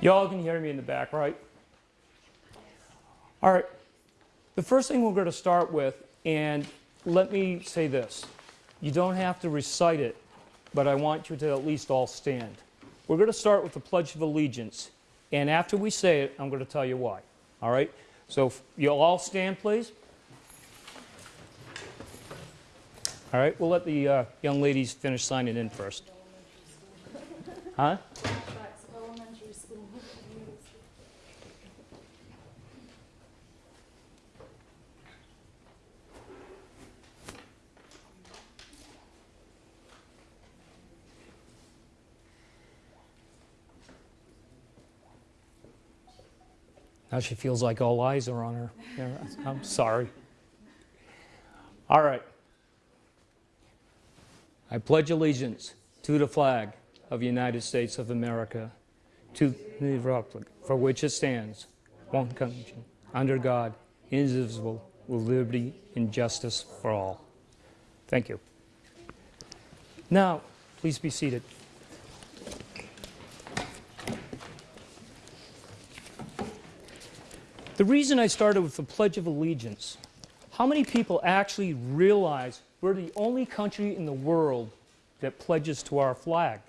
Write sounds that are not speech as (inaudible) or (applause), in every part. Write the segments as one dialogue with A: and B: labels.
A: Y'all can hear me in the back, right? All right. The first thing we're going to start with, and let me say this. You don't have to recite it, but I want you to at least all stand. We're going to start with the Pledge of Allegiance, and after we say it, I'm going to tell you why. All right? So you'll all stand, please. All right, we'll let the uh, young ladies finish signing in first. Huh? Now she feels like all eyes are on her. I'm sorry. All right. I pledge allegiance to the flag of the United States of America, to the republic for which it stands, one country, under God, indivisible, with liberty and justice for all. Thank you. Now, please be seated. The reason I started with the Pledge of Allegiance, how many people actually realize we're the only country in the world that pledges to our flag?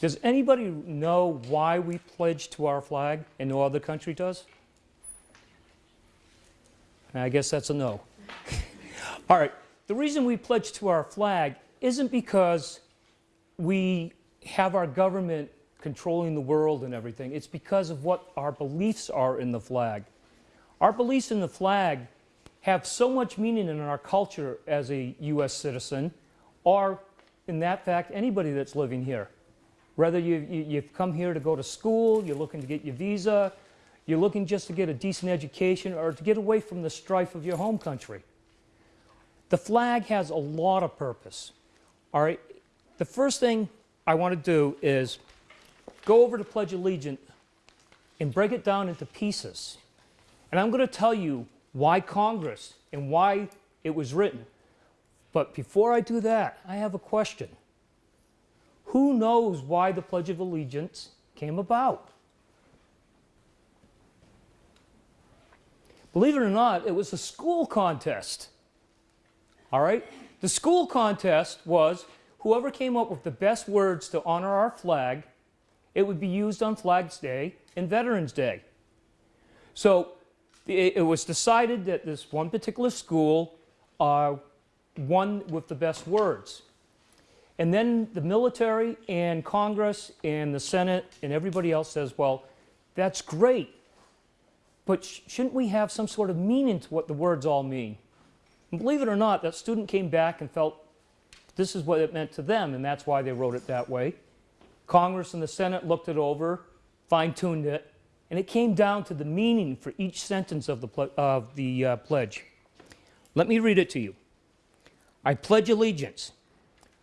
A: Does anybody know why we pledge to our flag and no other country does? I guess that's a no. (laughs) All right, the reason we pledge to our flag isn't because we have our government controlling the world and everything. It's because of what our beliefs are in the flag. Our beliefs in the flag have so much meaning in our culture as a U.S. citizen, or in that fact, anybody that's living here. Whether you, you, have come here to go to school, you're looking to get your visa, you're looking just to get a decent education, or to get away from the strife of your home country. The flag has a lot of purpose. All right, the first thing I want to do is go over to Pledge of Allegiance and break it down into pieces. And I'm going to tell you why Congress and why it was written. But before I do that, I have a question. Who knows why the Pledge of Allegiance came about? Believe it or not, it was a school contest. All right? The school contest was whoever came up with the best words to honor our flag, it would be used on Flags Day and Veterans Day. So it, was decided that this one particular school uh, won with the best words. And then the military and Congress and the Senate and everybody else says, well, that's great, but sh shouldn't we have some sort of meaning to what the words all mean? And believe it or not, that student came back and felt this is what it meant to them, and that's why they wrote it that way. Congress and the Senate looked it over, fine-tuned it, and it came down to the meaning for each sentence of the, of the uh, pledge. Let me read it to you. I pledge allegiance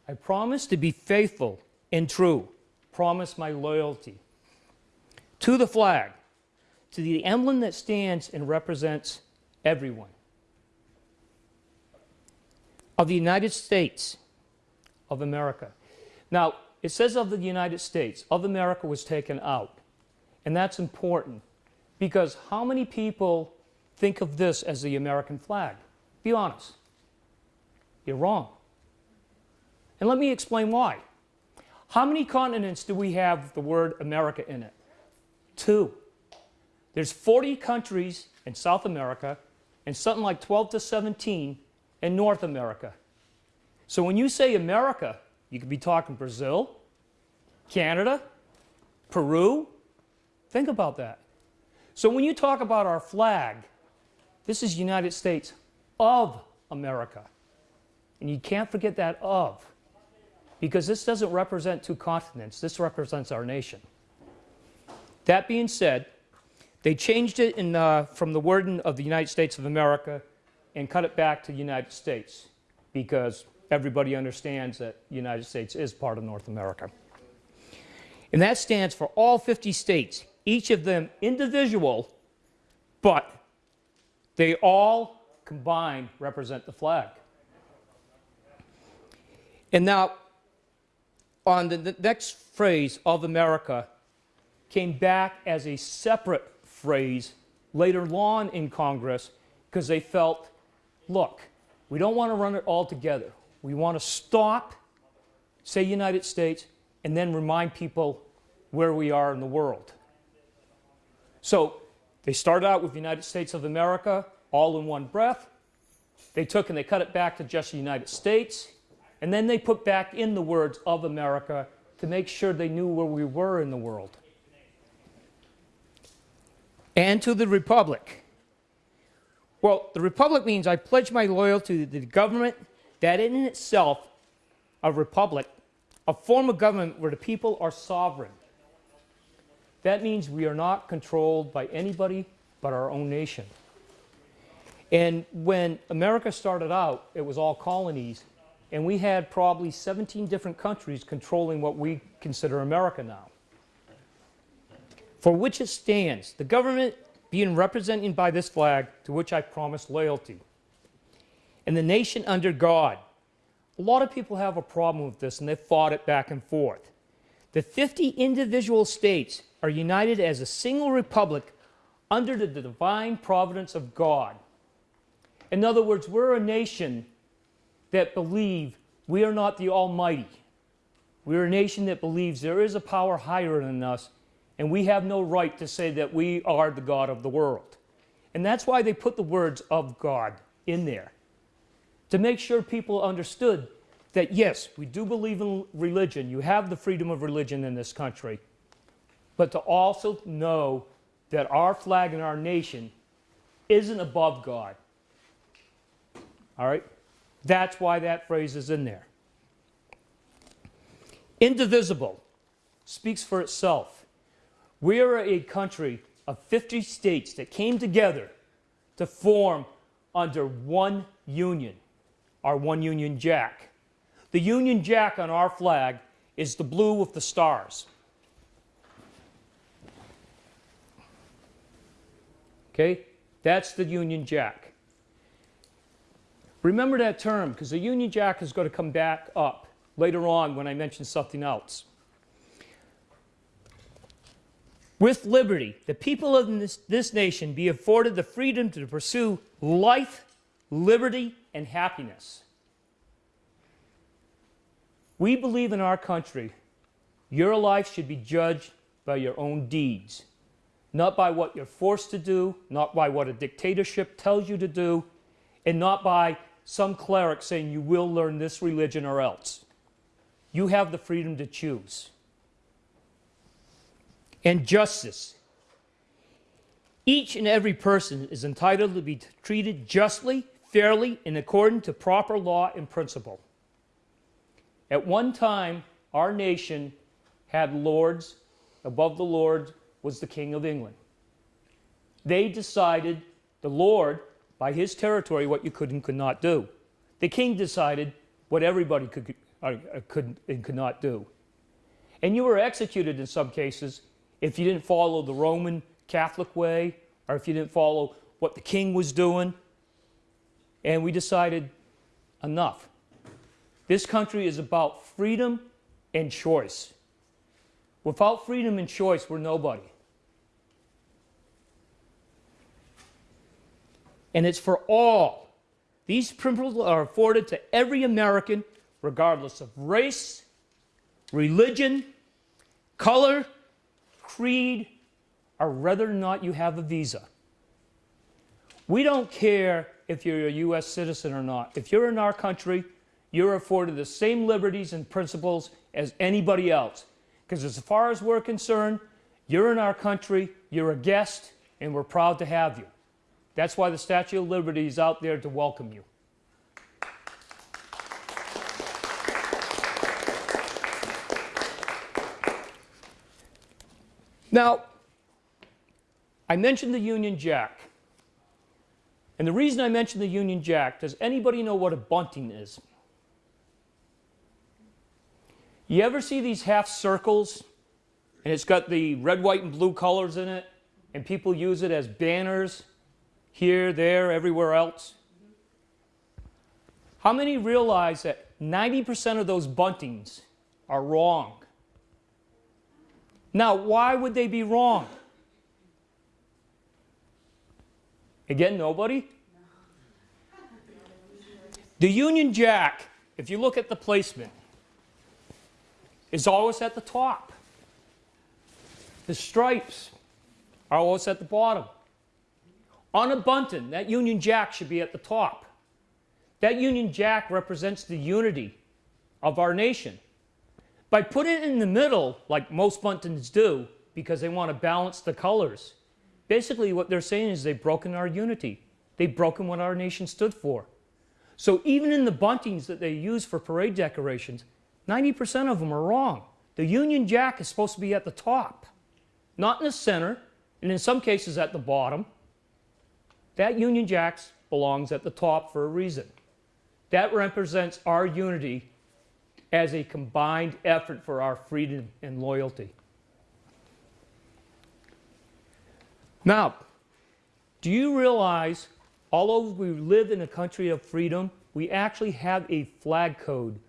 A: I promise to be faithful and true, promise my loyalty to the flag, to the emblem that stands and represents everyone. Of the United States of America. Now, it says of the United States, of America was taken out. And that's important because how many people think of this as the American flag? Be honest. You're wrong. And let me explain why. How many continents do we have the word America in it? Two. There's 40 countries in South America and something like 12 to 17 in North America. So when you say America, you could be talking Brazil, Canada, Peru. Think about that. So when you talk about our flag, this is United States of America. And you can't forget that of because this doesn't represent two continents. This represents our nation. That being said, they changed it in, uh, from the wording of the United States of America and cut it back to the United States because everybody understands that the United States is part of North America. And that stands for all 50 states, each of them individual, but they all combined represent the flag. And now, on the, the next phrase of America came back as a separate phrase later on in Congress because they felt, look, we don't want to run it all together. We want to stop, say United States, and then remind people where we are in the world. So they started out with United States of America all in one breath. They took and they cut it back to just the United States. And then they put back in the words of America to make sure they knew where we were in the world. And to the Republic. Well, the Republic means I pledge my loyalty to the government that in itself, a republic, a form of government where the people are sovereign. That means we are not controlled by anybody but our own nation. And when America started out, it was all colonies, and we had probably 17 different countries controlling what we consider America now. For which it stands, the government being represented by this flag, to which I promise loyalty. And the nation under God. A lot of people have a problem with this, and they've fought it back and forth. The 50 individual states are united as a single republic under the divine providence of God. In other words, we're a nation that believe we are not the Almighty. We're a nation that believes there is a power higher than us, and we have no right to say that we are the God of the world. And that's why they put the words of God in there, to make sure people understood that yes, we do believe in religion. You have the freedom of religion in this country. But to also know that our flag and our nation isn't above God. All right? That's why that phrase is in there. Indivisible speaks for itself. We are a country of 50 states that came together to form under one union, our one Union Jack. The Union Jack on our flag is the blue with the stars. Okay? That's the Union Jack. Remember that term because the Union Jack is going to come back up later on when I mention something else. With liberty, the people of this, this nation be afforded the freedom to pursue life, liberty, and happiness. We believe in our country, your life should be judged by your own deeds, not by what you're forced to do, not by what a dictatorship tells you to do, and not by some cleric saying you will learn this religion or else. You have the freedom to choose. And justice. Each and every person is entitled to be treated justly, fairly, in accordance to proper law and principle. At one time, our nation had lords. Above the lords was the King of England. They decided, the Lord by his territory what you could and could not do. The king decided what everybody could, uh, could and could not do. And you were executed in some cases if you didn't follow the Roman Catholic way or if you didn't follow what the king was doing. And we decided enough. This country is about freedom and choice. Without freedom and choice, we're nobody. and it's for all. These principles are afforded to every American, regardless of race, religion, color, creed, or whether or not you have a visa. We don't care if you're a U.S. citizen or not. If you're in our country, you're afforded the same liberties and principles as anybody else. Because as far as we're concerned, you're in our country, you're a guest, and we're proud to have you. That's why the Statue of Liberty is out there to welcome you. Now, I mentioned the Union Jack. And the reason I mentioned the Union Jack, does anybody know what a bunting is? You ever see these half circles and it's got the red, white, and blue colors in it and people use it as banners here, there, everywhere else? How many realize that 90% of those buntings are wrong? Now, why would they be wrong? Again, nobody? The Union Jack, if you look at the placement, is always at the top. The stripes are always at the bottom. On a bunting, that Union Jack should be at the top. That Union Jack represents the unity of our nation. By putting it in the middle, like most buntings do, because they want to balance the colors, basically what they're saying is they've broken our unity. They've broken what our nation stood for. So even in the buntings that they use for parade decorations, 90% of them are wrong. The Union Jack is supposed to be at the top, not in the center, and in some cases at the bottom. That Union Jack belongs at the top for a reason. That represents our unity as a combined effort for our freedom and loyalty. Now, do you realize, although we live in a country of freedom, we actually have a flag code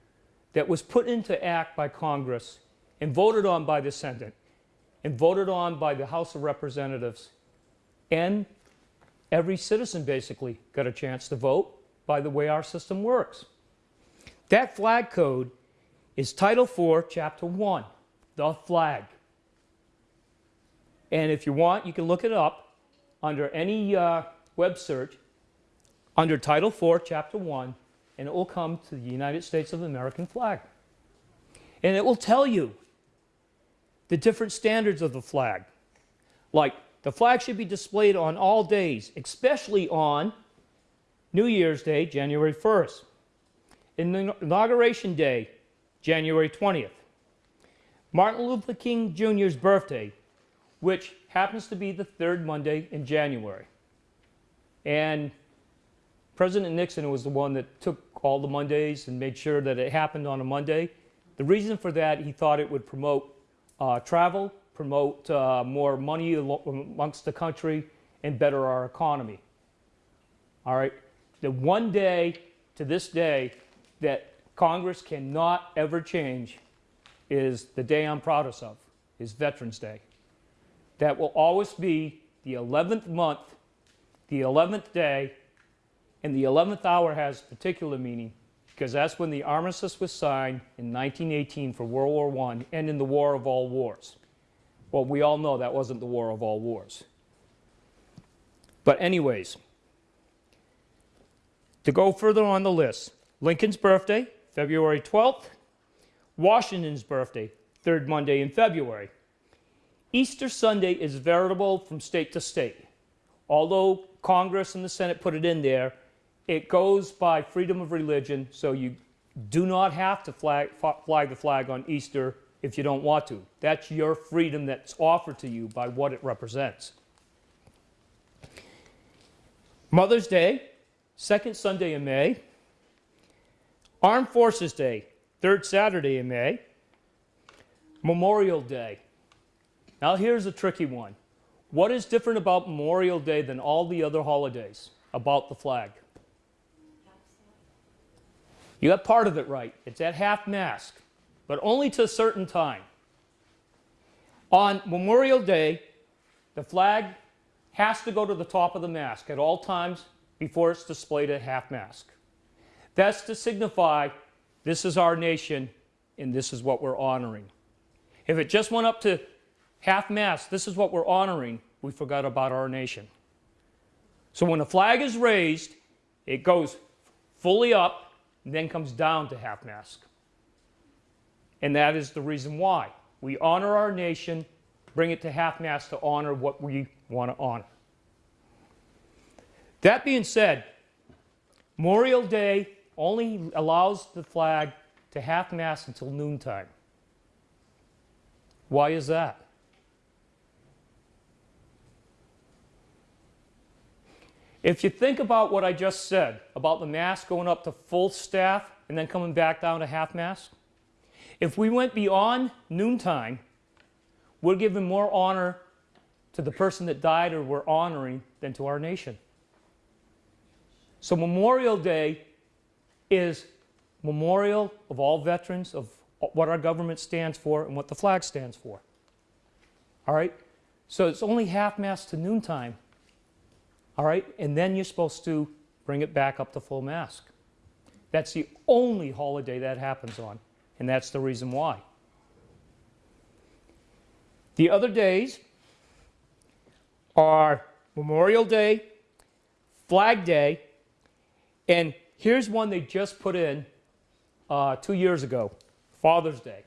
A: that was put into act by Congress and voted on by the Senate and voted on by the House of Representatives. And every citizen basically got a chance to vote by the way our system works. That flag code is Title IV, Chapter 1, the flag. And if you want, you can look it up under any uh, web search under Title IV, Chapter 1, and it will come to the United States of American flag. And it will tell you the different standards of the flag. Like the flag should be displayed on all days, especially on New Year's Day, January 1st. Inauguration Day, January 20th. Martin Luther King Jr.'s birthday, which happens to be the third Monday in January. And President Nixon was the one that took all the Mondays and made sure that it happened on a Monday. The reason for that, he thought it would promote uh, travel, promote uh, more money amongst the country, and better our economy. All right, the one day to this day that Congress cannot ever change is the day I'm proudest of, is Veterans Day. That will always be the 11th month, the 11th day, and the 11th hour has particular meaning because that's when the armistice was signed in 1918 for World War I and in the War of All Wars. Well, we all know that wasn't the War of All Wars. But anyways, to go further on the list, Lincoln's birthday, February 12th. Washington's birthday, third Monday in February. Easter Sunday is veritable from state to state. Although Congress and the Senate put it in there, it goes by freedom of religion, so you do not have to flag, fly the flag on Easter if you don't want to. That's your freedom that's offered to you by what it represents. Mother's Day, second Sunday in May. Armed Forces Day, third Saturday in May. Memorial Day. Now here's a tricky one. What is different about Memorial Day than all the other holidays about the flag? You got part of it right. It's at half mast, but only to a certain time. On Memorial Day, the flag has to go to the top of the mast at all times before it's displayed at half mast. That's to signify this is our nation and this is what we're honoring. If it just went up to half mast, this is what we're honoring, we forgot about our nation. So when the flag is raised, it goes fully up and then comes down to half mast. And that is the reason why. We honor our nation, bring it to half mast to honor what we want to honor. That being said, Memorial Day only allows the flag to half mast until noontime. Why is that? If you think about what I just said about the mast going up to full staff and then coming back down to half mast, if we went beyond noontime, we're giving more honor to the person that died or we're honoring than to our nation. So Memorial Day is memorial of all veterans, of what our government stands for and what the flag stands for. All right? So it's only half mast to noontime. All right? And then you're supposed to bring it back up to full mask. That's the only holiday that happens on, and that's the reason why. The other days are Memorial Day, Flag Day, and here's one they just put in uh, two years ago Father's Day.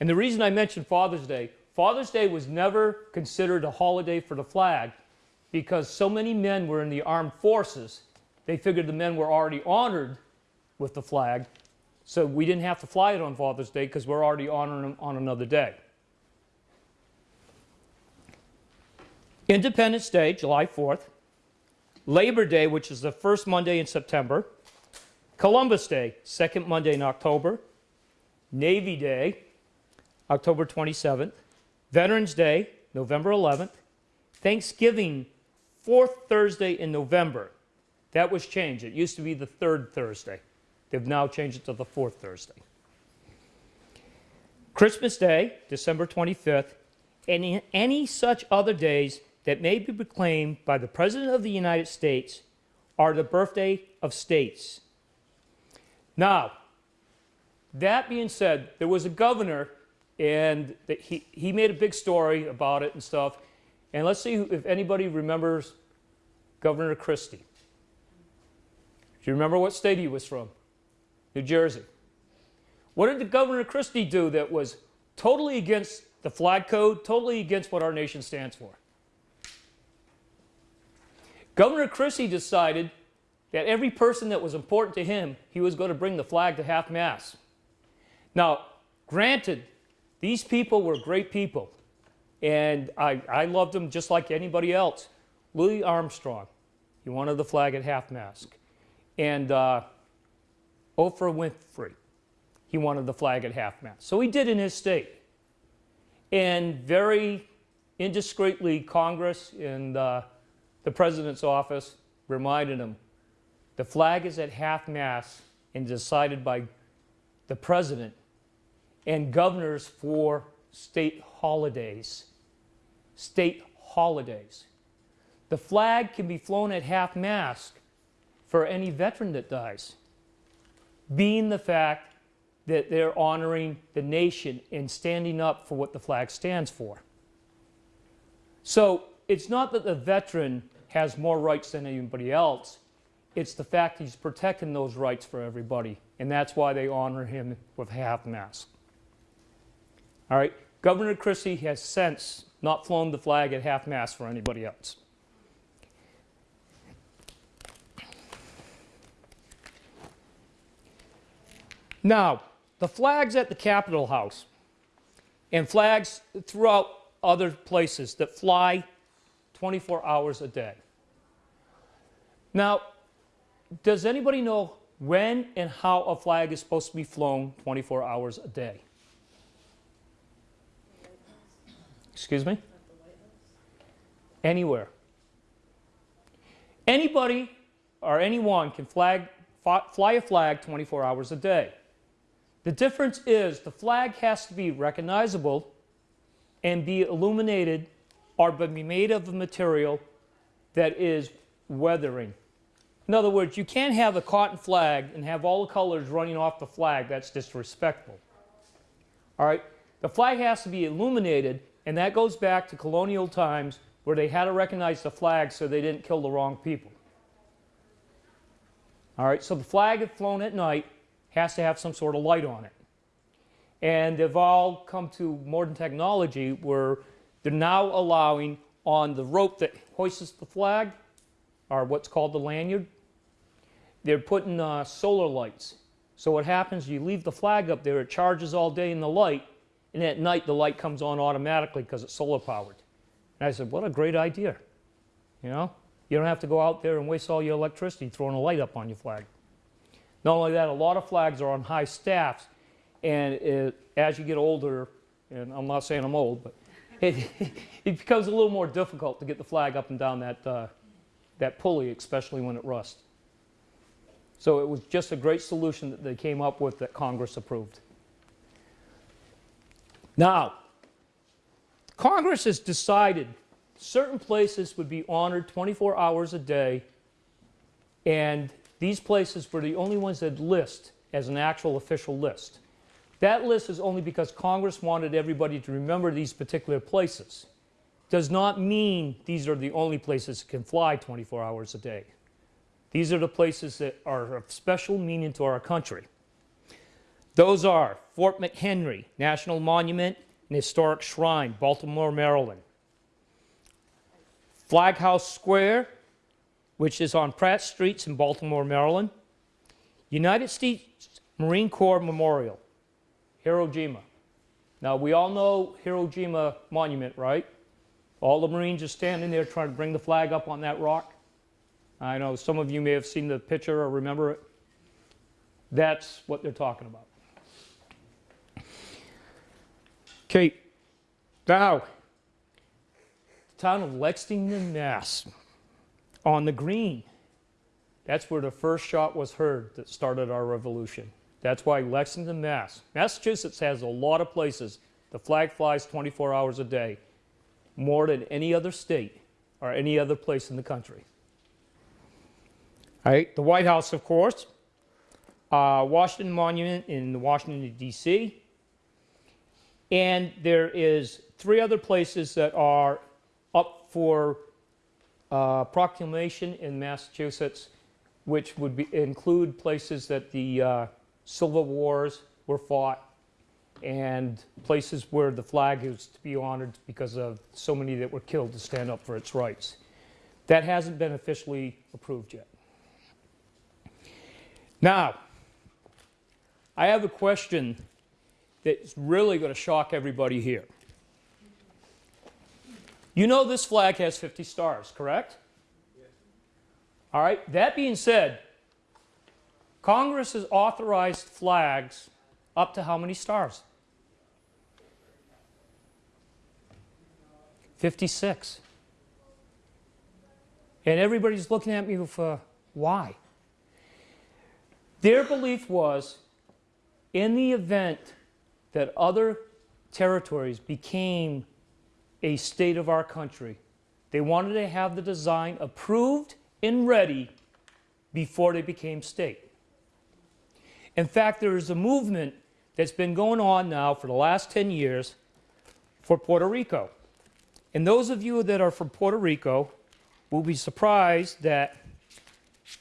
A: And the reason I mentioned Father's Day, Father's Day was never considered a holiday for the flag because so many men were in the armed forces, they figured the men were already honored with the flag, so we didn't have to fly it on Father's Day because we're already honoring them on another day. Independence Day, July 4th, Labor Day, which is the first Monday in September, Columbus Day, second Monday in October, Navy Day, October 27th, Veterans Day, November 11th, Thanksgiving, fourth Thursday in November. That was changed. It used to be the third Thursday. They've now changed it to the fourth Thursday. Christmas Day, December 25th, and any such other days that may be proclaimed by the President of the United States are the birthday of states. Now, that being said, there was a governor, and he, he made a big story about it and stuff. And let's see if anybody remembers Governor Christie. Do you remember what state he was from? New Jersey. What did the Governor Christie do that was totally against the flag code, totally against what our nation stands for? Governor Christie decided that every person that was important to him, he was going to bring the flag to half mast. Now, granted, these people were great people, and I, I loved him just like anybody else. Louis Armstrong, he wanted the flag at half mast. And uh, Oprah Winfrey, he wanted the flag at half mast. So he did in his state. And very indiscreetly, Congress and uh, the president's office reminded him the flag is at half mast and decided by the president and governors for state holidays. State holidays. The flag can be flown at half mast for any veteran that dies, being the fact that they're honoring the nation and standing up for what the flag stands for. So it's not that the veteran has more rights than anybody else. It's the fact he's protecting those rights for everybody, and that's why they honor him with half mast. All right, Governor Christie has since not flown the flag at half mast for anybody else. Now, the flags at the Capitol House and flags throughout other places that fly 24 hours a day. Now, does anybody know when and how a flag is supposed to be flown 24 hours a day? Excuse me? Anywhere. Anybody or anyone can flag, fly a flag 24 hours a day. The difference is the flag has to be recognizable and be illuminated or be made of a material that is weathering. In other words, you can't have a cotton flag and have all the colors running off the flag. That's disrespectful. All right? The flag has to be illuminated, and that goes back to colonial times where they had to recognize the flag so they didn't kill the wrong people. All right? So the flag flown at night has to have some sort of light on it. And they've all come to modern technology where they're now allowing on the rope that hoists the flag, or what's called the lanyard, they're putting uh, solar lights. So what happens, you leave the flag up there, it charges all day in the light, and at night the light comes on automatically because it's solar powered. And I said, what a great idea. You know, you don't have to go out there and waste all your electricity throwing a light up on your flag. Not only that, a lot of flags are on high staffs, and it, as you get older, and I'm not saying I'm old, but (laughs) it, it becomes a little more difficult to get the flag up and down that, uh, that pulley, especially when it rusts. So it was just a great solution that they came up with that Congress approved. Now, Congress has decided certain places would be honored 24 hours a day, and these places were the only ones that list as an actual official list. That list is only because Congress wanted everybody to remember these particular places. Does not mean these are the only places that can fly 24 hours a day. These are the places that are of special meaning to our country. Those are Fort McHenry National Monument and Historic Shrine, Baltimore, Maryland. Flag House Square, which is on Pratt Streets in Baltimore, Maryland. United States Marine Corps Memorial, Hiroshima. Now, we all know Hiroshima Monument, right? All the Marines are standing there trying to bring the flag up on that rock. I know some of you may have seen the picture or remember it. That's what they're talking about. Okay, now, town of Lexington, Mass, on the green. That's where the first shot was heard that started our revolution. That's why Lexington, Mass. Massachusetts has a lot of places. The flag flies 24 hours a day, more than any other state or any other place in the country. All right, the White House, of course, uh, Washington Monument in Washington, D.C., and there is three other places that are up for uh, proclamation in Massachusetts, which would be, include places that the uh, Civil Wars were fought and places where the flag is to be honored because of so many that were killed to stand up for its rights. That hasn't been officially approved yet. Now, I have a question that's really going to shock everybody here. You know this flag has 50 stars, correct? Yes. All right, that being said, Congress has authorized flags up to how many stars? 56. And everybody's looking at me with, uh, why? Their belief was in the event that other territories became a state of our country, they wanted to have the design approved and ready before they became state. In fact, there is a movement that's been going on now for the last 10 years for Puerto Rico. And those of you that are from Puerto Rico will be surprised that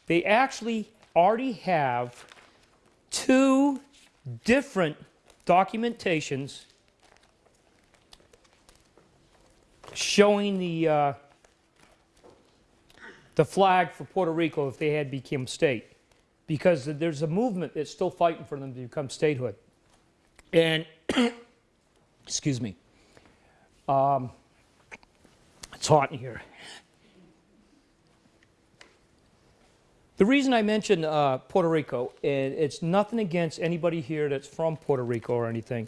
A: they actually already have two different documentations showing the, uh, the flag for Puerto Rico if they had become state. Because there's a movement that's still fighting for them to become statehood. And, (coughs) excuse me, um, it's hot in here. The reason I mention uh, Puerto Rico, and it's nothing against anybody here that's from Puerto Rico or anything.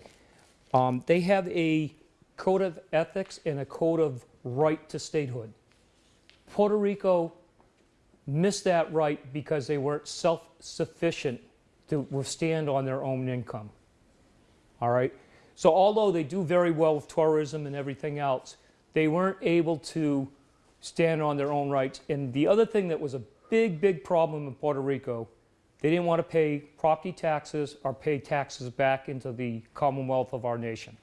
A: Um, they have a code of ethics and a code of right to statehood. Puerto Rico missed that right because they weren't self-sufficient to withstand on their own income. All right? So although they do very well with tourism and everything else, they weren't able to stand on their own rights. And the other thing that was a big, big problem in Puerto Rico, they didn't want to pay property taxes or pay taxes back into the Commonwealth of our nation.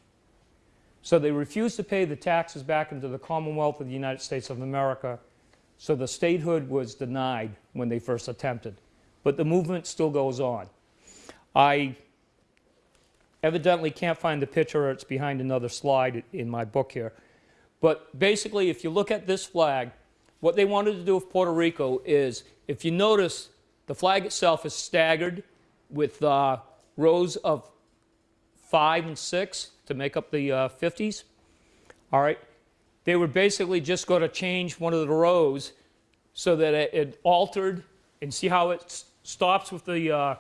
A: So they refused to pay the taxes back into the Commonwealth of the United States of America, so the statehood was denied when they first attempted. But the movement still goes on. I evidently can't find the picture, it's behind another slide in my book here. But basically, if you look at this flag, what they wanted to do with Puerto Rico is, if you notice, the flag itself is staggered with uh, rows of five and six to make up the uh, 50s. All right. They were basically just going to change one of the rows so that it, it altered and see how it stops with the uh,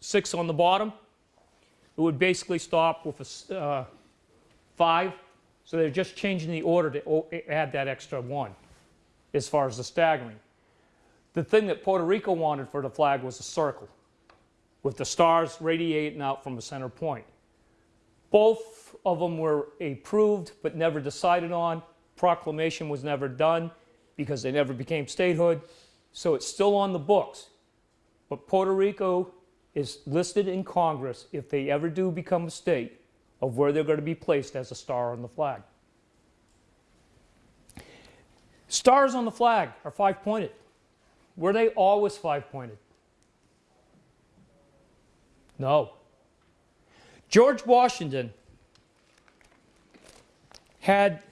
A: six on the bottom. It would basically stop with a uh, five. So they're just changing the order to add that extra one as far as the staggering. The thing that Puerto Rico wanted for the flag was a circle with the stars radiating out from a center point. Both of them were approved but never decided on. Proclamation was never done because they never became statehood. So it's still on the books. But Puerto Rico is listed in Congress if they ever do become a state of where they're going to be placed as a star on the flag. Stars on the flag are five pointed. Were they always five pointed? No. George Washington had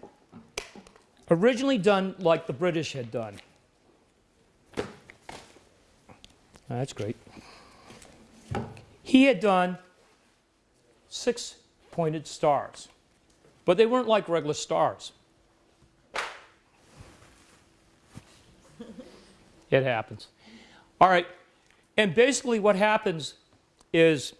A: originally done like the British had done. That's great. He had done six pointed stars, but they weren't like regular stars. It happens. All right. And basically, what happens is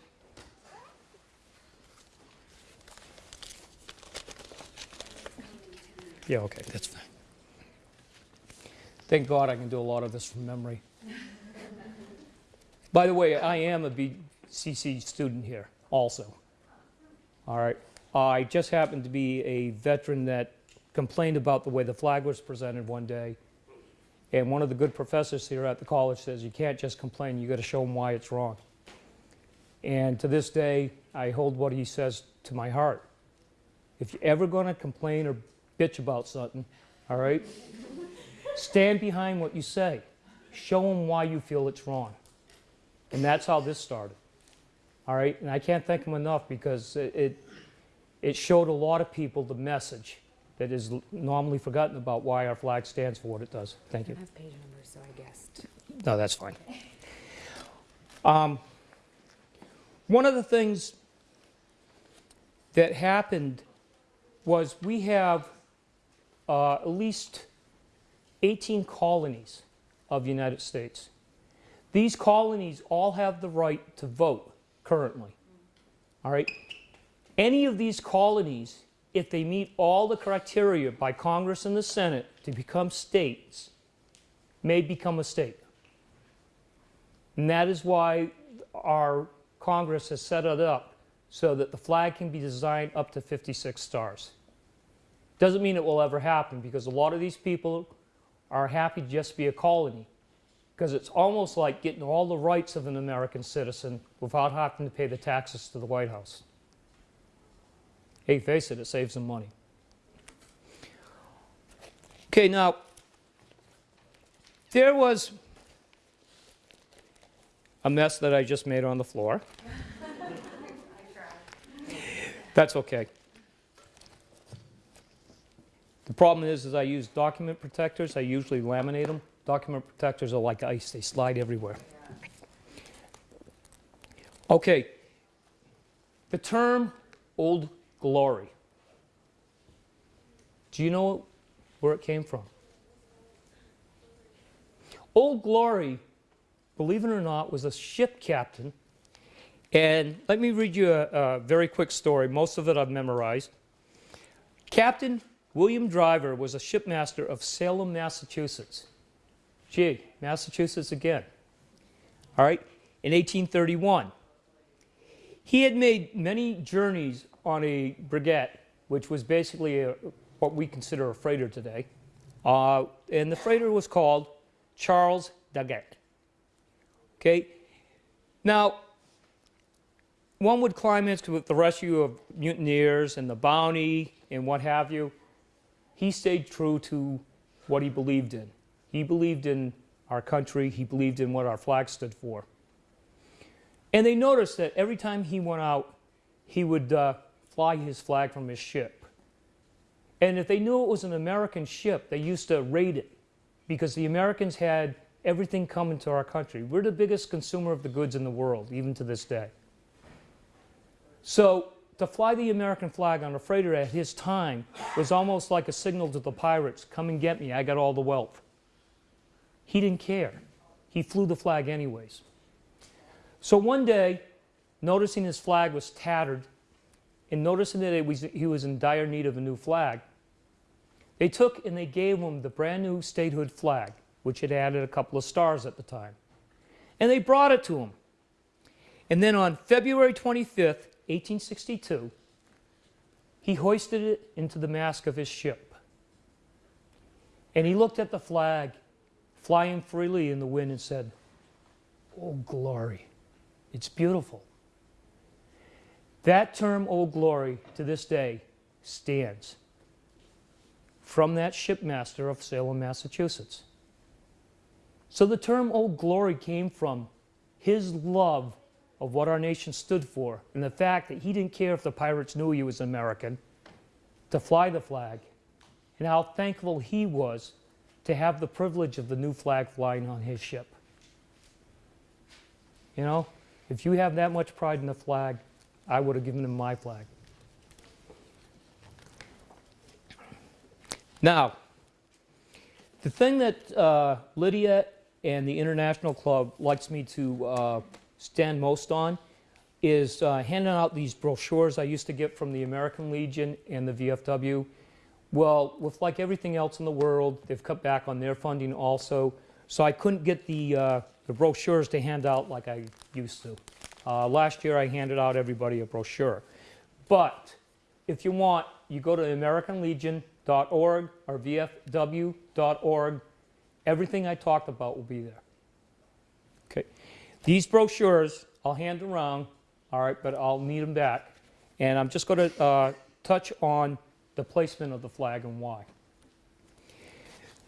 A: Yeah, okay, that's fine. Thank God I can do a lot of this from memory. By the way, I am a BCC student here also. All right. I just happened to be a veteran that complained about the way the flag was presented one day. And one of the good professors here at the college says, you can't just complain, you got to show them why it's wrong. And to this day, I hold what he says to my heart. If you're ever going to complain or bitch about something, all right, stand behind what you say. Show them why you feel it's wrong. And that's how this started. All right, and I can't thank him enough because it, it, it showed a lot of people the message that is normally forgotten about why our flag stands for what it does. Thank
B: I
A: you.
B: have page numbers, so I guessed.
A: No, that's fine. Um, one of the things that happened was we have uh, at least 18 colonies of the United States. These colonies all have the right to vote currently. All right? Any of these colonies, if they meet all the criteria by Congress and the Senate to become states, may become a state. And that is why our Congress has set it up so that the flag can be designed up to 56 stars. Doesn't mean it will ever happen because a lot of these people are happy to just be a colony because it's almost like getting all the rights of an American citizen without having to pay the taxes to the White House. Hey, face it, it saves them money. Okay, now, there was a mess that I just made on the floor. That's okay. The problem is, is I use document protectors. I usually laminate them. Document protectors are like ice. They slide everywhere. Okay. The term Old Glory. Do you know where it came from? Old Glory, believe it or not, was a ship captain. And let me read you a, a very quick story. Most of it I've memorized. Captain William Driver was a shipmaster of Salem, Massachusetts. Gee, Massachusetts again. All right, in 1831. He had made many journeys on a brigette, which was basically a, what we consider a freighter today. Uh, and the freighter was called Charles Doggett. Okay, now one would climb into the rescue of mutineers and the bounty and what have you. He stayed true to what he believed in. He believed in our country, he believed in what our flag stood for. And they noticed that every time he went out, he would uh, fly his flag from his ship. And if they knew it was an American ship, they used to raid it because the Americans had everything coming to our country. We're the biggest consumer of the goods in the world, even to this day. So to fly the American flag on a freighter at his time was almost like a signal to the pirates, come and get me, I got all the wealth. He didn't care. He flew the flag anyways. So one day, noticing his flag was tattered and noticing that was, he was in dire need of a new flag, they took and they gave him the brand new statehood flag, which had added a couple of stars at the time. And they brought it to him. And then on February 25th, 1862, he hoisted it into the mast of his ship. And he looked at the flag flying freely in the wind and said, Oh, glory. It's beautiful. That term, Old glory, to this day stands from that shipmaster of Salem, Massachusetts. So the term Old Glory came from his love of what our nation stood for and the fact that he didn't care if the pirates knew he was American to fly the flag and how thankful he was to have the privilege of the new flag flying on his ship. You know, if you have that much pride in the flag, I would have given him my flag. Now, the thing that uh, Lydia and the International Club likes me to uh, stand most on is uh, handing out these brochures I used to get from the American Legion and the VFW. Well, with like everything else in the world, they've cut back on their funding also. So I couldn't get the, uh, the brochures to hand out like I used to. Uh, last year I handed out everybody a brochure. But if you want, you go to AmericanLegion.org or VFW.org. Everything I talked about will be there. Okay. These brochures I'll hand around, all right, but I'll need them back. And I'm just going to uh, touch on the placement of the flag and why.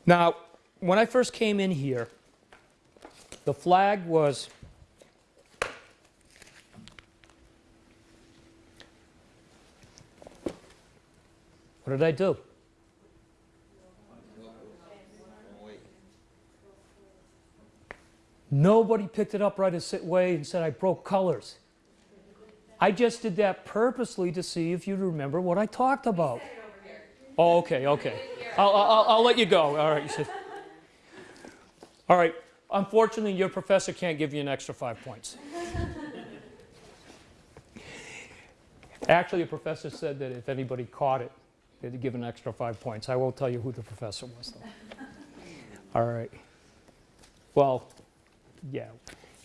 A: Now, when I first came in here, the flag was What did I do? Nobody picked it up right away and said I broke colors. I just did that purposely to see if you'd remember what I talked about. Oh, okay, okay. I'll, I'll, I'll let you go. All right. All right. Unfortunately, your professor can't give you an extra five points. Actually, a professor said that if anybody caught it, they'd give an extra five points. I won't tell you who the professor was, though. (laughs) All right. Well, yeah,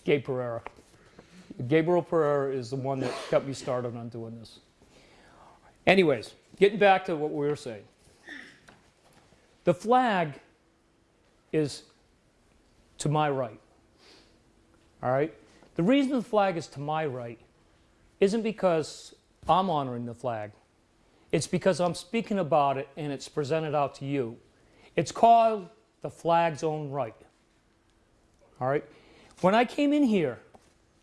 A: Gabe Pereira. Gabriel Pereira is the one that got me started on doing this. Anyways, getting back to what we were saying. The flag is to my right. All right? The reason the flag is to my right isn't because I'm honoring the flag. It's because I'm speaking about it and it's presented out to you. It's called the flag's own right. All right? When I came in here,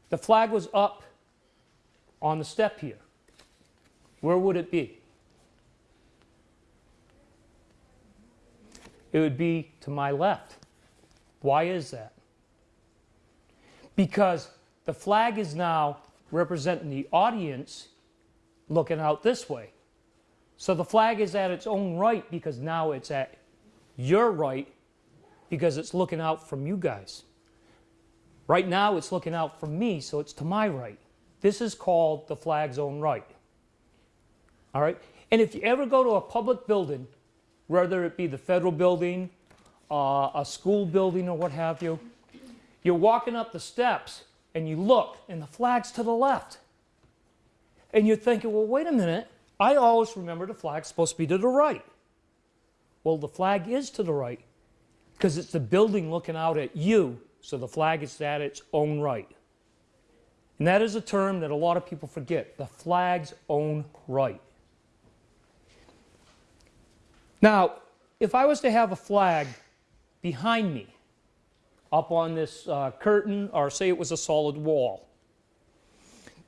A: the flag was up on the step here. Where would it be? It would be to my left. Why is that? Because the flag is now representing the audience looking out this way. So the flag is at its own right because now it's at your right because it's looking out from you guys. Right now it's looking out from me, so it's to my right. This is called the flag's own right. All right? And if you ever go to a public building, whether it be the federal building, uh, a school building, or what have you, you're walking up the steps and you look, and the flag's to the left. And you're thinking, well, wait a minute. I always remember the flag's supposed to be to the right. Well, the flag is to the right because it's the building looking out at you, so the flag is at its own right. And that is a term that a lot of people forget the flag's own right. Now, if I was to have a flag behind me up on this uh, curtain, or say it was a solid wall,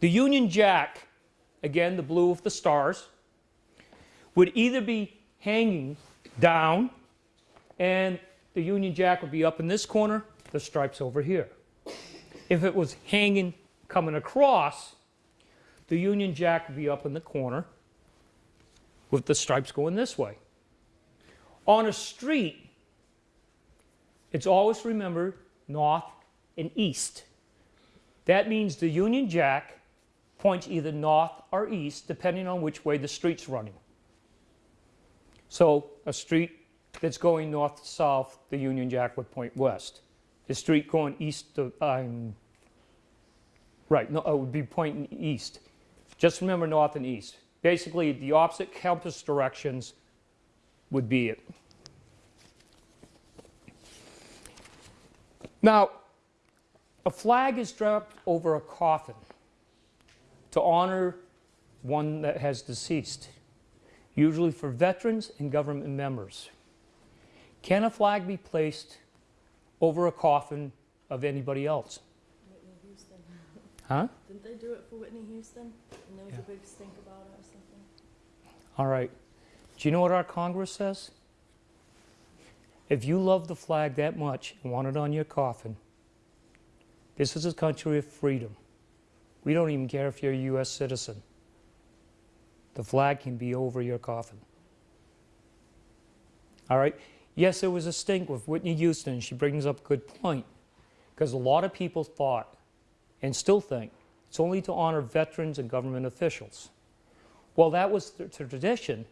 A: the Union Jack, again the blue of the stars, would either be hanging down and the Union Jack would be up in this corner, the stripes over here. If it was hanging coming across, the Union Jack would be up in the corner with the stripes going this way. On a street, it's always remembered north and east. That means the Union Jack points either north or east, depending on which way the street's running. So a street that's going north to south, the Union Jack would point west. The street going east to, um, right, no, it would be pointing east. Just remember north and east. Basically, the opposite compass directions would be it. Now, a flag is dropped over a coffin to honor one that has deceased, usually for veterans and government members. Can a flag be placed over a coffin of anybody else?
C: Whitney Houston.
A: Huh?
C: Didn't they do it for Whitney Houston? And there was
A: Yeah.
C: a big stink about it or something.
A: All right. Do you know what our Congress says? If you love the flag that much and want it on your coffin, this is a country of freedom. We don't even care if you're a U.S. citizen. The flag can be over your coffin. All right? Yes, there was a stink with Whitney Houston. She brings up a good point. Because a lot of people thought, and still think, it's only to honor veterans and government officials. Well, that was the tradition,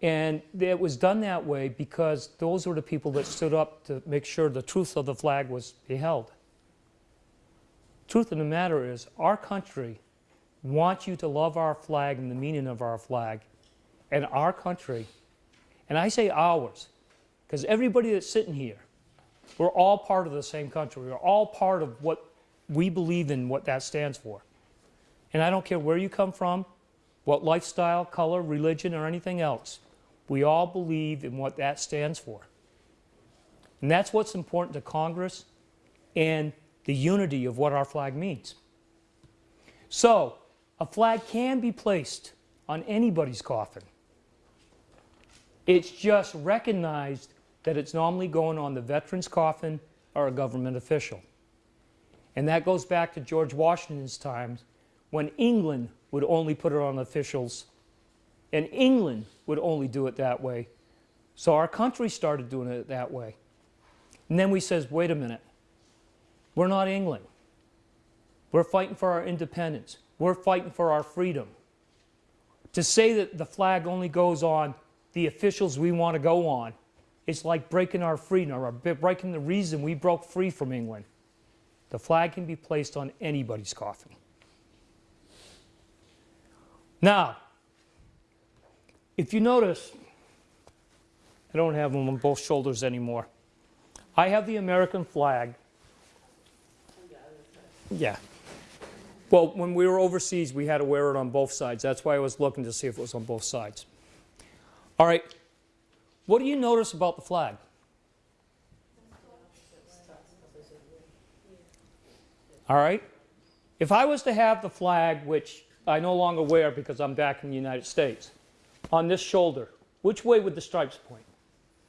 A: and it was done that way because those were the people that stood up to make sure the truth of the flag was beheld. Truth of the matter is, our country wants you to love our flag and the meaning of our flag, and our country, and I say ours, because everybody that's sitting here, we're all part of the same country. We're all part of what we believe in, what that stands for. And I don't care where you come from, what lifestyle, color, religion, or anything else. We all believe in what that stands for. And that's what's important to Congress and the unity of what our flag means. So, a flag can be placed on anybody's coffin. It's just recognized that it's normally going on the veteran's coffin or a government official. And that goes back to George Washington's times when England would only put it on officials, and England would only do it that way. So our country started doing it that way. And then we says, wait a minute, we're not England. We're fighting for our independence. We're fighting for our freedom. To say that the flag only goes on the officials we want to go on, it's like breaking our freedom or breaking the reason we broke free from England. The flag can be placed on anybody's coffin. Now, if you notice, I don't have them on both shoulders anymore. I have the American flag. Yeah. Well, when we were overseas, we had to wear it on both sides. That's why I was looking to see if it was on both sides. All right. What do you notice about the flag? All right. If I was to have the flag, which I no longer wear because I'm back in the United States, on this shoulder, which way would the stripes point?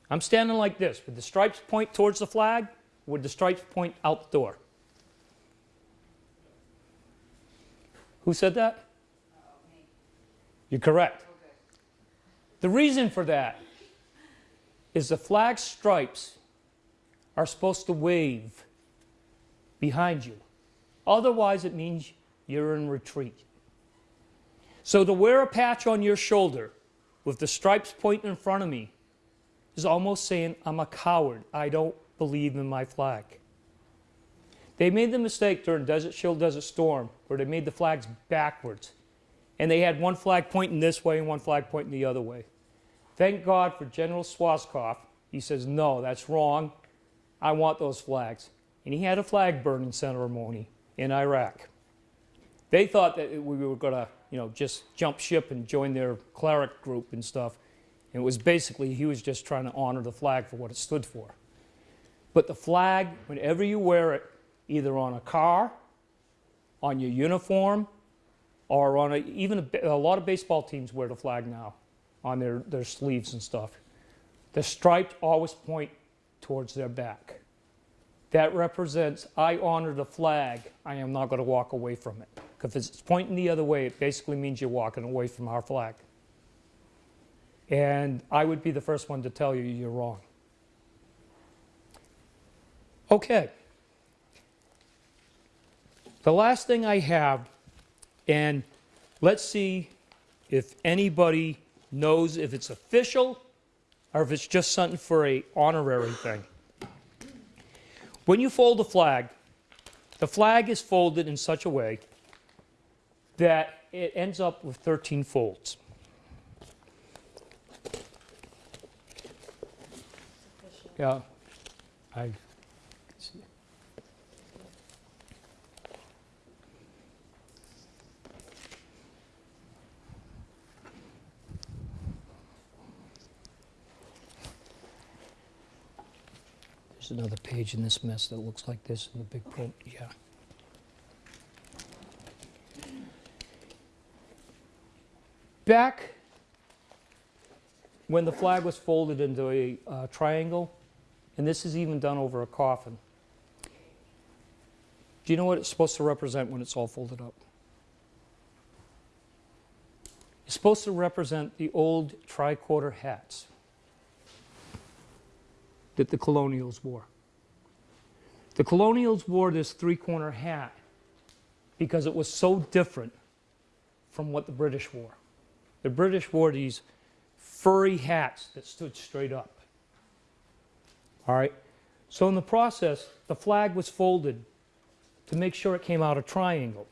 A: I'm standing like this. Would the stripes point towards the flag? Would the stripes point out the door? Who said that? You're correct. The reason for that is the flag stripes are supposed to wave behind you. Otherwise, it means you're in retreat. So to wear a patch on your shoulder with the stripes pointing in front of me is almost saying, I'm a coward. I don't believe in my flag. They made the mistake during Desert Shield, Desert Storm, where they made the flags backwards. And they had one flag pointing this way and one flag pointing the other way. Thank God for General Schwarzkopf. He says, no, that's wrong. I want those flags. And he had a flag burning ceremony in Iraq. They thought that we were going to, you know, just jump ship and join their cleric group and stuff. And it was basically, he was just trying to honor the flag for what it stood for. But the flag, whenever you wear it, either on a car, on your uniform, or on a, even a, a lot of baseball teams wear the flag now on their, their sleeves and stuff. The stripes always point towards their back. That represents, I honor the flag, I am not going to walk away from it. Because if it's pointing the other way, it basically means you're walking away from our flag. And I would be the first one to tell you you're wrong. Okay. The last thing I have, and let's see if anybody knows if it's official or if it's just something for a honorary thing. When you fold a flag, the flag is folded in such a way that it ends up with 13 folds. Yeah. I There's another page in this mess that looks like this in the big print, yeah. Back when the flag was folded into a uh, triangle, and this is even done over a coffin. Do you know what it's supposed to represent when it's all folded up? It's supposed to represent the old tricorner hats that the colonials wore. The colonials wore this three corner hat because it was so different from what the British wore. The British wore these furry hats that stood straight up. All right? So in the process, the flag was folded to make sure it came out a triangle.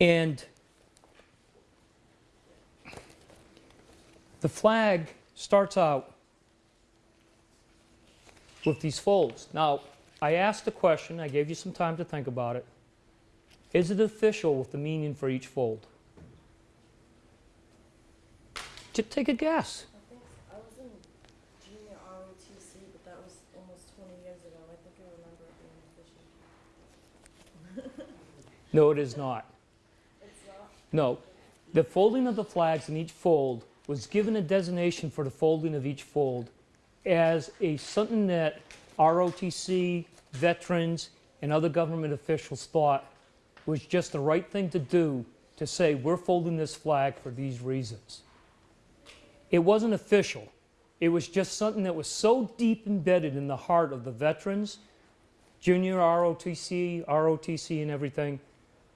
A: And the flag starts out with these folds. Now, I asked the question, I gave you some time to think about it. Is it official with the meaning for each fold? Just take a guess.
C: I think I was in junior ROTC, but that was almost twenty years ago. I think I remember it being official. (laughs)
A: No, it is not.
C: It's not,
A: No. The folding of the flags in each fold was given a designation for the folding of each fold as a something that ROTC, veterans, and other government officials thought was just the right thing to do to say, we're folding this flag for these reasons. It wasn't official. It was just something that was so deep embedded in the heart of the veterans, junior ROTC, ROTC, and everything,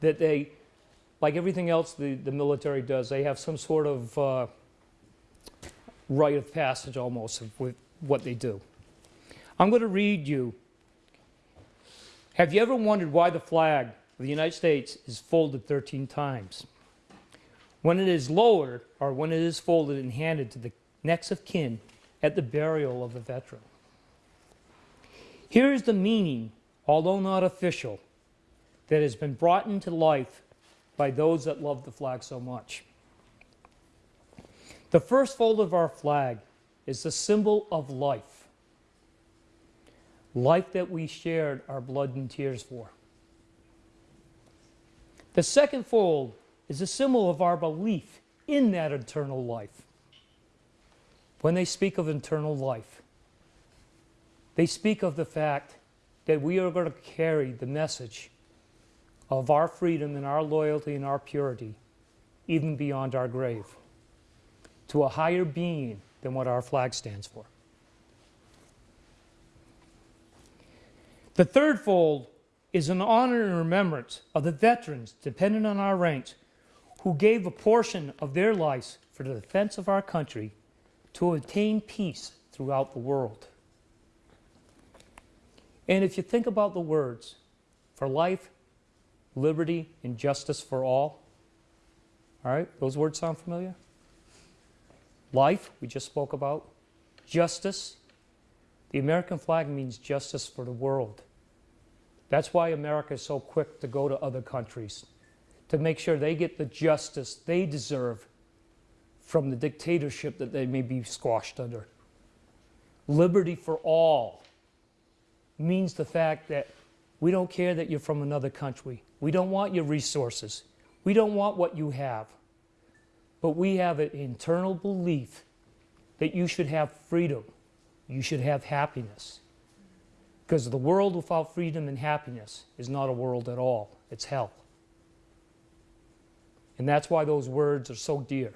A: that they, like everything else the, the military does, they have some sort of uh, rite of passage almost with what they do. I'm going to read you. Have you ever wondered why the flag of the United States is folded 13 times? When it is lowered or when it is folded and handed to the next of kin at the burial of the veteran. Here is the meaning, although not official, that has been brought into life by those that love the flag so much. The first fold of our flag is the symbol of life. Life that we shared our blood and tears for. The second fold is a symbol of our belief in that eternal life. When they speak of eternal life, they speak of the fact that we are going to carry the message of our freedom and our loyalty and our purity even beyond our grave to a higher being than what our flag stands for. The third fold is an honor and remembrance of the veterans, dependent on our ranks, who gave a portion of their lives for the defense of our country to obtain peace throughout the world. And if you think about the words, for life, liberty, and justice for all, all right, those words sound familiar? Life, we just spoke about. Justice, the American flag means justice for the world. That's why America is so quick to go to other countries to make sure they get the justice they deserve from the dictatorship that they may be squashed under. Liberty for all means the fact that we don't care that you're from another country. We don't want your resources. We don't want what you have. But we have an internal belief that you should have freedom. You should have happiness. Because the world without freedom and happiness is not a world at all, it's hell. And that's why those words are so dear.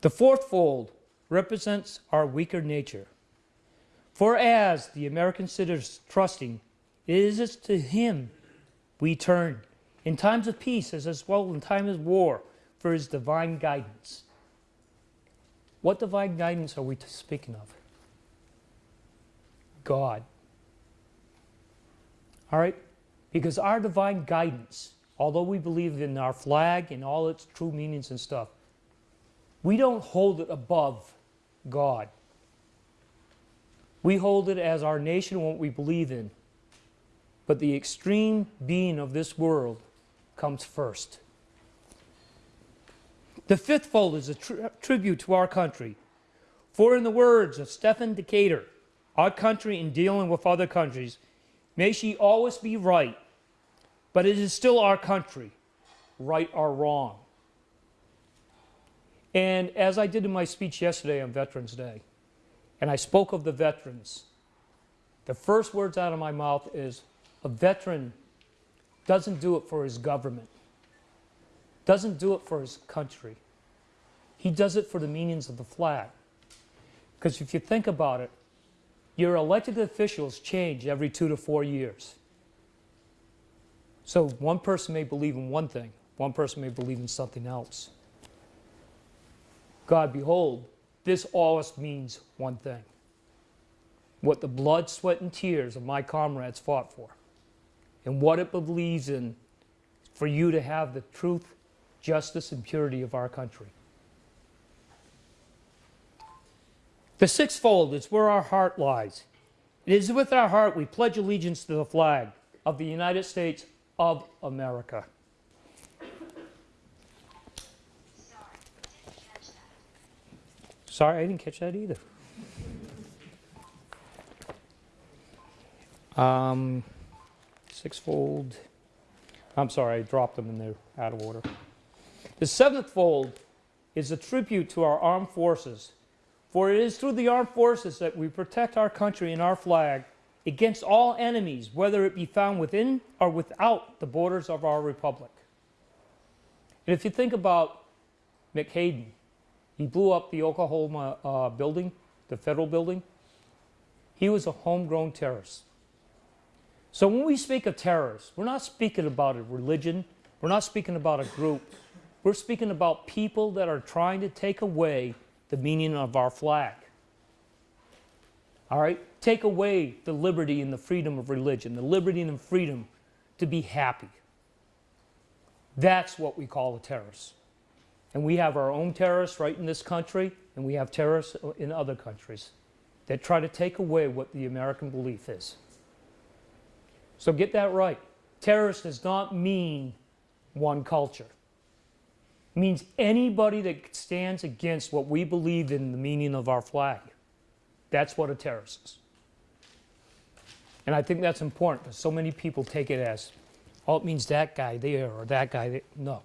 A: The fourth fold represents our weaker nature. For as the American citizens trusting, it is to him we turn in times of peace as, as well in times of war for his divine guidance. What divine guidance are we speaking of? God. All right? Because our divine guidance, although we believe in our flag and all its true meanings and stuff, we don't hold it above God. We hold it as our nation what we believe in. But the extreme being of this world comes first. The fifth fold is a tri- tribute to our country. For, in the words of Stephen Decatur, our country in dealing with other countries, may she always be right, but it is still our country, right or wrong. And as I did in my speech yesterday on Veterans Day, and I spoke of the veterans, the first words out of my mouth is a veteran doesn't do it for his government, doesn't do it for his country. He does it for the meanings of the flag. Because if you think about it, your elected officials change every two to four years. So one person may believe in one thing, one person may believe in something else. God, behold, this always means one thing what the blood, sweat, and tears of my comrades fought for, and what it believes in for you to have the truth, justice, and purity of our country. The sixfold is where our heart lies. It is with our heart we pledge allegiance to the flag of the United States of America. Sorry, I didn't catch that either. Um, sixfold. I'm sorry, I dropped them in there out of order. The seventh fold is a tribute to our armed forces. For it is through the armed forces that we protect our country and our flag against all enemies, whether it be found within or without the borders of our republic. And if you think about McHayden, he blew up the Oklahoma uh, building, the federal building. He was a homegrown terrorist. So when we speak of terrorists, we're not speaking about a religion, we're not speaking about a group, we're speaking about people that are trying to take away the meaning of our flag. All right? Take away the liberty and the freedom of religion, the liberty and the freedom to be happy. That's what we call a terrorist. And we have our own terrorists right in this country, and we have terrorists in other countries that try to take away what the American belief is. So get that right. Terrorist does not mean one culture. It means anybody that stands against what we believe in the meaning of our flag. That's what a terrorist is. And I think that's important because so many people take it as, oh, it means that guy there or that guy there. No.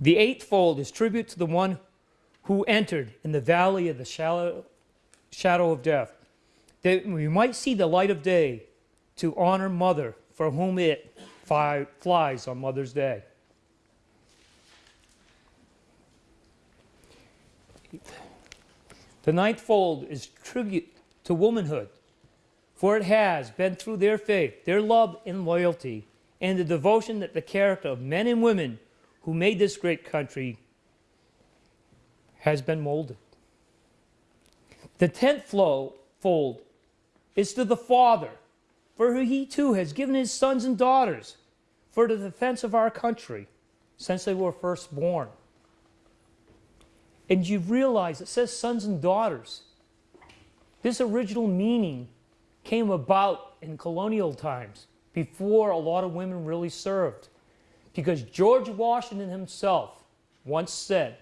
A: The eighth fold is tribute to the one who entered in the valley of the shallow, shadow of death, that we might see the light of day to honor Mother for whom it flies on Mother's Day. The ninth fold is tribute to womanhood, for it has been through their faith, their love and loyalty, and the devotion that the character of men and women who made this great country has been molded. The tenth flow, fold is to the Father, for he too has given his sons and daughters for the defense of our country since they were first born. And you realize it says sons and daughters. This original meaning came about in colonial times before a lot of women really served. Because George Washington himself once said,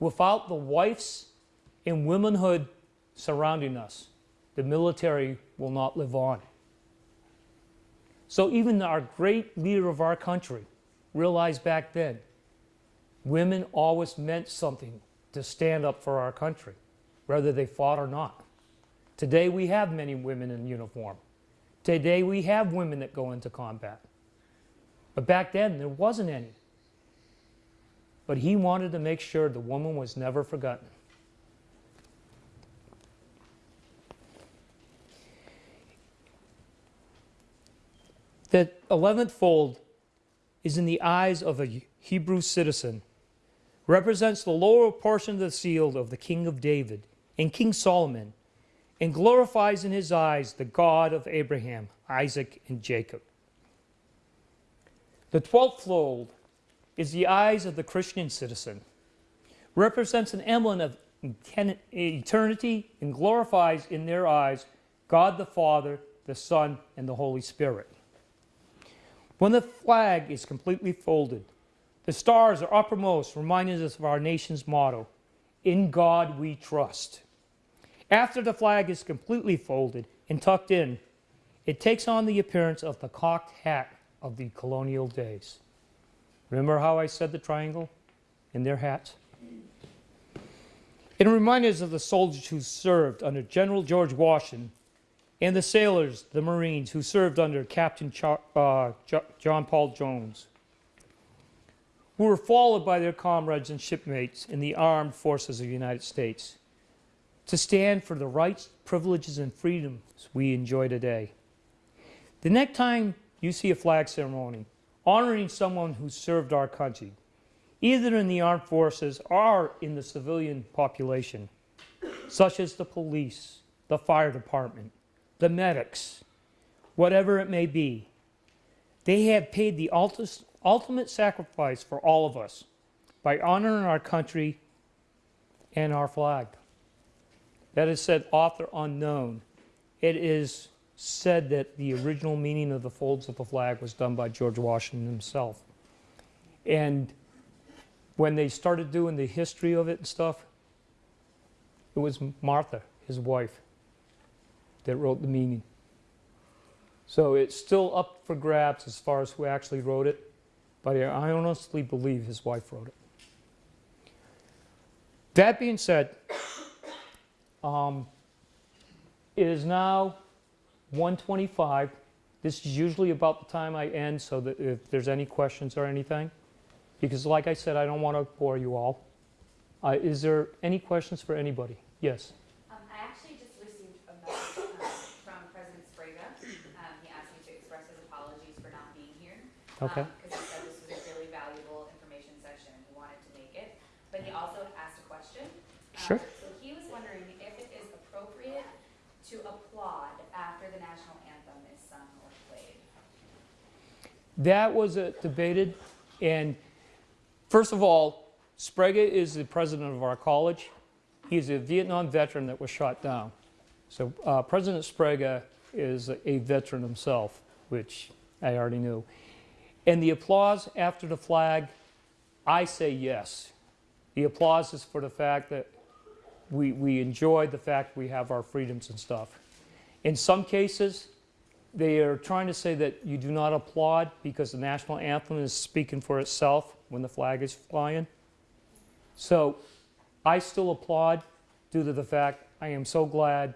A: without the wives and womanhood surrounding us, the military will not live on. So even our great leader of our country realized back then, women always meant something to stand up for our country, whether they fought or not. Today we have many women in uniform. Today we have women that go into combat. But back then there wasn't any. But he wanted to make sure the woman was never forgotten. The 11th fold is in the eyes of a Hebrew citizen, represents the lower portion of the seal of the King of David and King Solomon, and glorifies in his eyes the God of Abraham, Isaac, and Jacob. The 12th fold is the eyes of the Christian citizen, represents an emblem of eternity and glorifies in their eyes God the Father, the Son, and the Holy Spirit. When the flag is completely folded, the stars are uppermost, reminding us of our nation's motto In God we trust. After the flag is completely folded and tucked in, it takes on the appearance of the cocked hat of the colonial days. Remember how I said the triangle in their hats? It reminds us of the soldiers who served under General George Washington and the sailors, the Marines, who served under Captain Char- uh, John Paul Jones, who were followed by their comrades and shipmates in the armed forces of the United States to stand for the rights, privileges, and freedoms we enjoy today. The next time you see a flag ceremony honoring someone who served our country, either in the armed forces or in the civilian population, such as the police, the fire department, the medics, whatever it may be, they have paid the ultimate sacrifice for all of us by honoring our country and our flag. That is said, author unknown. It is said that the original meaning of the folds of the flag was done by George Washington himself. And when they started doing the history of it and stuff, it was Martha, his wife, that wrote the meaning. So it's still up for grabs as far as who actually wrote it, but I honestly believe his wife wrote it. That being said, um, it is now 125. This is usually about the time I end, so that if there's any questions or anything, because like I said, I don't want to bore you all. Uh, is there any questions for anybody? Yes.
D: Um, I actually just received a message um, from President Sprague. Um, he asked me to express his apologies for not being here.
A: Okay.
D: Because he said this was a really valuable information session and he wanted to make it. But he also asked a question. Um,
A: Sure.
D: So he was wondering if it is appropriate to applaud after the national anthem is sung or played.
A: That was uh, debated, and first of all, Sprague is the president of our college. He's a Vietnam veteran that was shot down. So uh, President Sprague is a veteran himself, which I already knew. And the applause after the flag, I say yes. The applause is for the fact that we, we enjoy the fact we have our freedoms and stuff. In some cases, they are trying to say that you do not applaud because the national anthem is speaking for itself when the flag is flying. So I still applaud due to the fact I am so glad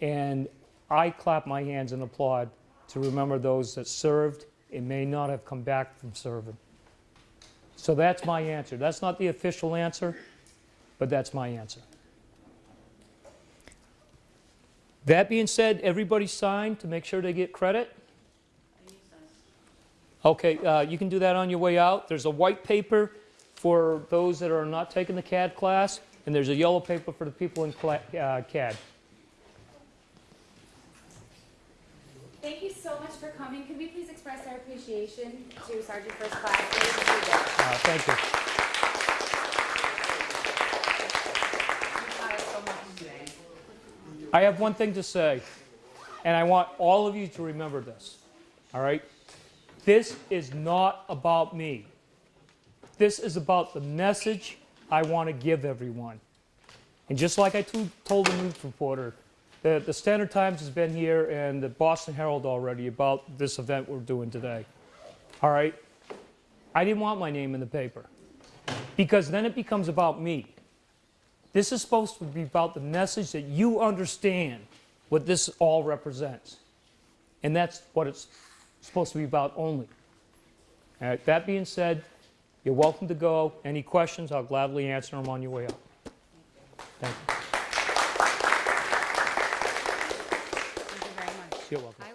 A: and I clap my hands and applaud to remember those that served and may not have come back from serving. So that's my answer. That's not the official answer, but that's my answer. That being said, everybody signed to make sure they get credit? Okay, uh, you can do that on your way out. There's a white paper for those that are not taking the CAD class, and there's a yellow paper for the people in uh, CAD.
B: Thank you so much for coming. Could we please express our appreciation to Sergeant First Class
A: Uh, Thank you. I have one thing to say, and I want all of you to remember this, all right? This is not about me. This is about the message I want to give everyone. And just like I told the news reporter, the, the Standard Times has been here and the Boston Herald already about this event we're doing today. All right? I didn't want my name in the paper because then it becomes about me. This is supposed to be about the message that you understand what this all represents. And that's what it's supposed to be about only. All right, that being said, you're welcome to go. Any questions, I'll gladly answer them on your way out. Thank you. You're welcome. I